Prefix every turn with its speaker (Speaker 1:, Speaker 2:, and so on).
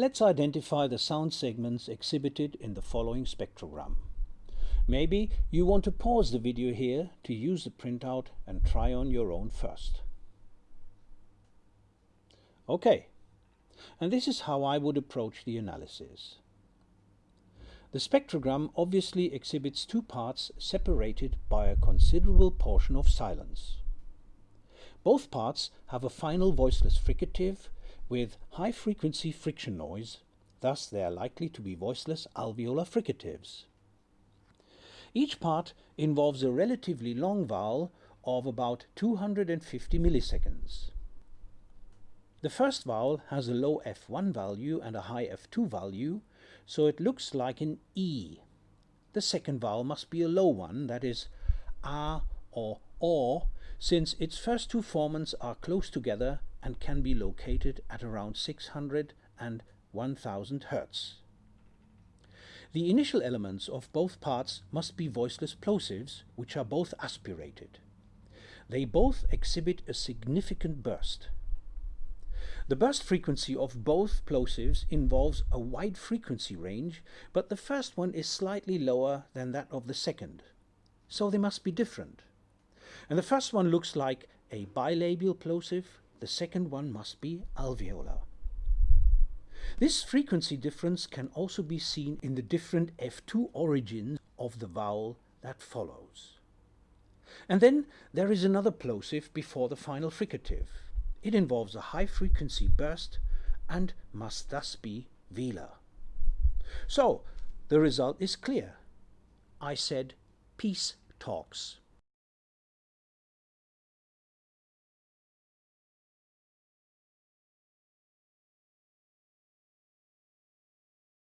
Speaker 1: Let's identify the sound segments exhibited in the following spectrogram. Maybe you want to pause the video here to use the printout and try on your own first. Okay, and this is how I would approach the analysis. The spectrogram obviously exhibits two parts separated by a considerable portion of silence. Both parts have a final voiceless fricative with high-frequency friction noise, thus they are likely to be voiceless alveolar fricatives. Each part involves a relatively long vowel of about 250 milliseconds. The first vowel has a low F1 value and a high F2 value, so it looks like an E. The second vowel must be a low one, that is A or O, since its first two formants are close together and can be located at around 600 and 1000 Hz. The initial elements of both parts must be voiceless plosives, which are both aspirated. They both exhibit a significant burst. The burst frequency of both plosives involves a wide frequency range, but the first one is slightly lower than that of the second. So they must be different. And the first one looks like a bilabial plosive, the second one must be alveolar. This frequency difference can also be seen in the different F2 origins of the vowel that follows. And then there is another plosive before the final fricative. It involves a high frequency burst and must thus be velar. So, the result is clear. I said peace talks.